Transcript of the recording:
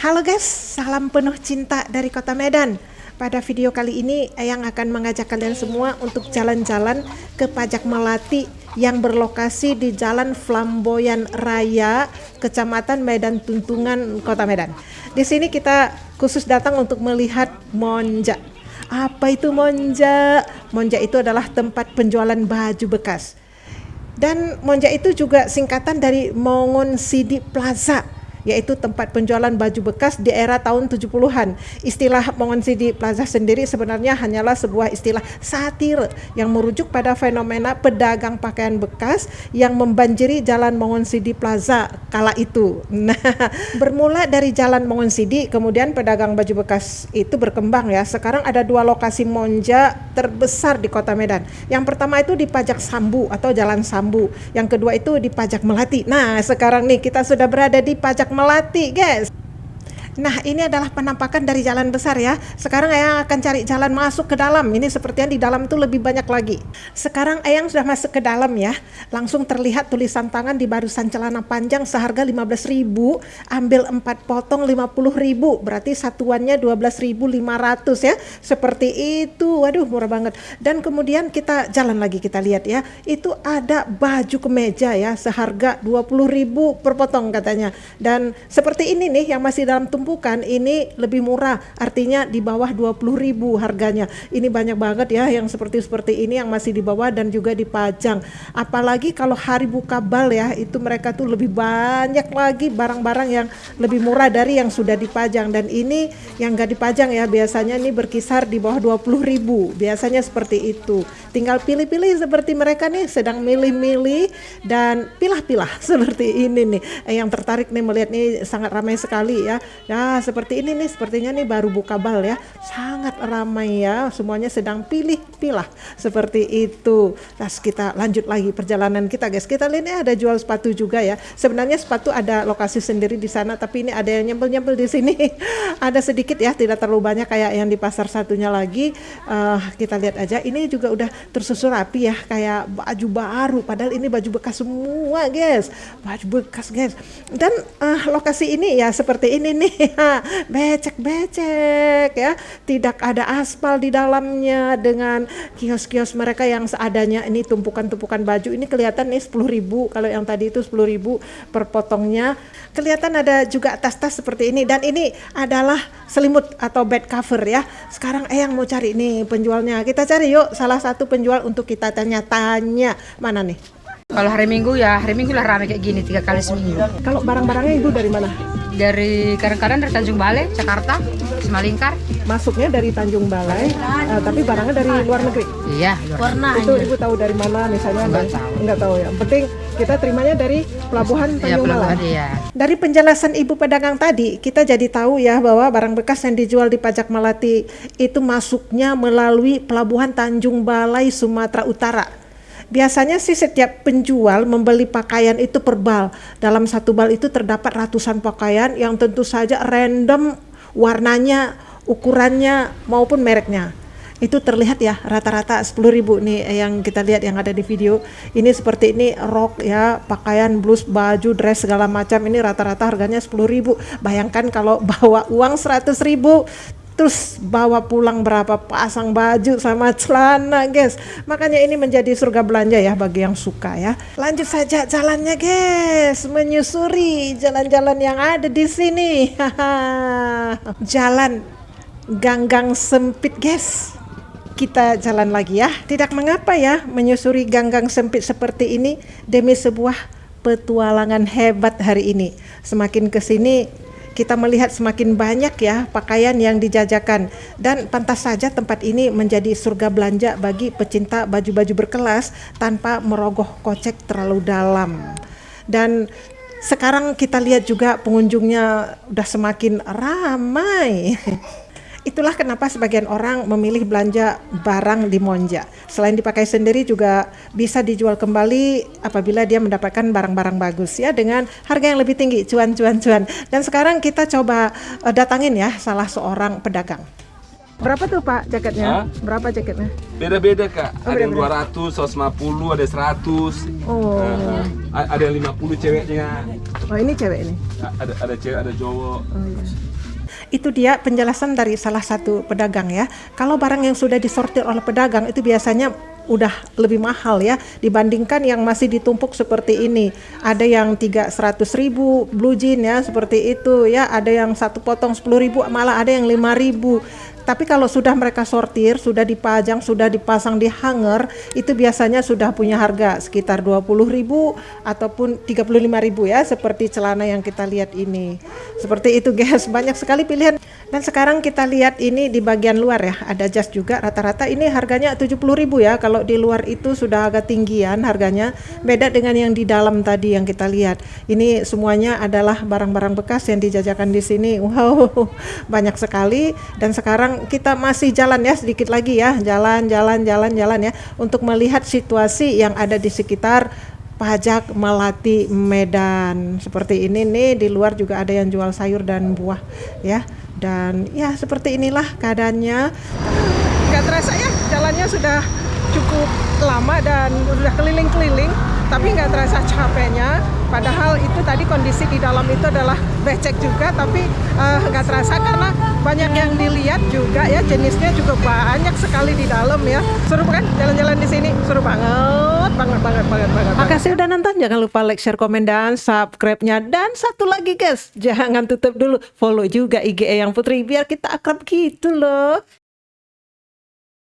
Halo guys, salam penuh cinta dari kota Medan. Pada video kali ini, Eyang akan mengajak kalian semua untuk jalan-jalan ke Pajak Melati yang berlokasi di Jalan Flamboyan Raya, Kecamatan Medan Tuntungan, Kota Medan. Di sini kita khusus datang untuk melihat Monja. Apa itu Monja? Monja itu adalah tempat penjualan baju bekas. Dan Monja itu juga singkatan dari Mongon Sidi Plaza yaitu tempat penjualan baju bekas di era tahun 70-an. Istilah Mongonsidi Plaza sendiri sebenarnya hanyalah sebuah istilah satir yang merujuk pada fenomena pedagang pakaian bekas yang membanjiri jalan Mongonsidi Plaza kala itu. Nah, bermula dari jalan Mongonsidi, kemudian pedagang baju bekas itu berkembang ya. Sekarang ada dua lokasi monja terbesar di kota Medan. Yang pertama itu di Pajak Sambu atau Jalan Sambu. Yang kedua itu di Pajak Melati. Nah, sekarang nih kita sudah berada di Pajak Melati guys Nah ini adalah penampakan dari jalan besar ya. Sekarang Ayang akan cari jalan masuk ke dalam. Ini sepertinya di dalam itu lebih banyak lagi. Sekarang Ayang sudah masuk ke dalam ya. Langsung terlihat tulisan tangan di barusan celana panjang seharga 15.000 Ambil 4 potong 50.000 Berarti satuannya 12.500 ya. Seperti itu. Waduh murah banget. Dan kemudian kita jalan lagi kita lihat ya. Itu ada baju kemeja ya Seharga 20.000 per potong katanya. Dan seperti ini nih yang masih dalam tumpukan ini lebih murah. Artinya di bawah 20.000 harganya. Ini banyak banget ya yang seperti seperti ini yang masih di bawah dan juga dipajang apalagi kalau hari buka bal ya itu mereka tuh lebih banyak lagi barang-barang yang lebih murah dari yang sudah dipajang. Dan ini yang gak dipajang ya biasanya ini berkisar di bawah 20.000 biasanya seperti itu. Tinggal pilih-pilih seperti mereka nih sedang milih-milih dan pilah-pilah seperti ini nih. Eh, yang tertarik nih melihat nih sangat ramai sekali ya. Ya, seperti ini nih, sepertinya nih baru buka bal ya. Sangat ramai ya, semuanya sedang pilih-pilah seperti itu. Terus kita lanjut lagi perjalanan kita, guys. Kita lihat ini ada jual sepatu juga ya. Sebenarnya sepatu ada lokasi sendiri di sana, tapi ini ada yang nyempel-nyempel di sini. ada sedikit ya, tidak terlalu banyak kayak yang di pasar satunya lagi. Uh, kita lihat aja, ini juga udah tersusun rapi ya, kayak baju baru. Padahal ini baju bekas semua, guys. Baju bekas, guys. Dan uh, lokasi ini ya seperti ini nih becek-becek ya. Tidak ada aspal di dalamnya dengan kios-kios mereka yang seadanya. Ini tumpukan-tumpukan baju. Ini kelihatan nih 10.000 kalau yang tadi itu 10.000 per potongnya. Kelihatan ada juga tas-tas seperti ini. Dan ini adalah selimut atau bed cover ya. Sekarang eh yang mau cari nih penjualnya. Kita cari yuk. Salah satu penjual untuk kita tanya-tanya. Mana nih? Kalau hari Minggu ya hari Minggu lah ramai kayak gini tiga kali seminggu. Kalau barang-barangnya itu dari mana? Dari kadang-kadang dari Tanjung Balai, Jakarta, Semalingkar. Masuknya dari Tanjung Balai, uh, tapi barangnya dari luar negeri. Iya. Luar Itu ibu tahu dari mana misalnya? Enggak tahu. Enggak tahu ya. Penting kita terimanya dari pelabuhan iya, Tanjung ya, Balai. Iya. Dari penjelasan ibu pedagang tadi, kita jadi tahu ya bahwa barang bekas yang dijual di Pajak Melati itu masuknya melalui pelabuhan Tanjung Balai, Sumatera Utara Biasanya sih setiap penjual membeli pakaian itu per bal. Dalam satu bal itu terdapat ratusan pakaian yang tentu saja random warnanya, ukurannya maupun mereknya. Itu terlihat ya rata-rata 10.000 nih yang kita lihat yang ada di video. Ini seperti ini rok ya, pakaian, blus, baju, dress segala macam ini rata-rata harganya 10.000. Bayangkan kalau bawa uang 100.000 terus bawa pulang berapa pasang baju sama celana guys. Makanya ini menjadi surga belanja ya bagi yang suka ya. Lanjut saja jalannya guys. Menyusuri jalan-jalan yang ada di sini. Jalan ganggang sempit guys. Kita jalan lagi ya. Tidak mengapa ya menyusuri ganggang sempit seperti ini demi sebuah petualangan hebat hari ini. Semakin ke sini kita melihat semakin banyak ya pakaian yang dijajakan dan pantas saja tempat ini menjadi surga belanja bagi pecinta baju-baju berkelas tanpa merogoh kocek terlalu dalam. Dan sekarang kita lihat juga pengunjungnya udah semakin ramai. Itulah kenapa sebagian orang memilih belanja barang di Monja. Selain dipakai sendiri juga bisa dijual kembali apabila dia mendapatkan barang-barang bagus ya dengan harga yang lebih tinggi, cuan-cuan-cuan. Dan sekarang kita coba uh, datangin ya salah seorang pedagang. Berapa tuh Pak jaketnya? Hah? Berapa jaketnya? Beda-beda Kak. Oh, ada beda -beda. yang 200, 150, ada 100. Oh. Uh, ada yang 50 ceweknya. Oh, ini cewek ini. Ada ada cewek, ada cowok. Oh, iya. Itu dia penjelasan dari salah satu pedagang ya. Kalau barang yang sudah disortir oleh pedagang itu biasanya udah lebih mahal ya dibandingkan yang masih ditumpuk seperti ini. Ada yang tiga seratus ribu blue jean ya seperti itu ya. Ada yang satu potong sepuluh ribu malah ada yang lima ribu. Tapi kalau sudah mereka sortir, sudah dipajang, sudah dipasang di hanger, itu biasanya sudah punya harga sekitar 20.000 ataupun 35.000 ya, seperti celana yang kita lihat ini. Seperti itu guys, banyak sekali pilihan. Dan sekarang kita lihat ini di bagian luar ya, ada jas juga rata-rata ini harganya 70.000 ya. Kalau di luar itu sudah agak tinggian harganya, beda dengan yang di dalam tadi yang kita lihat. Ini semuanya adalah barang-barang bekas yang dijajakan di sini. Wow, banyak sekali dan sekarang kita masih jalan ya sedikit lagi ya jalan jalan jalan jalan ya untuk melihat situasi yang ada di sekitar pajak Melati Medan. Seperti ini nih di luar juga ada yang jual sayur dan buah ya. Dan ya seperti inilah keadaannya. Nggak terasa ya jalannya sudah cukup lama dan udah keliling-keliling tapi nggak terasa capeknya. Padahal itu tadi kondisi di dalam itu adalah becek juga tapi uh, terasa karena banyak yang dilihat juga ya jenisnya juga banyak sekali di dalam ya. Seru kan jalan-jalan di sini? Seru banget banget banget banget banget makasih udah nonton. Jangan lupa like share komen dan subscribe-nya. Dan satu lagi guys. Jangan tutup dulu. Follow juga IG yang Putri biar kita akrab gitu loh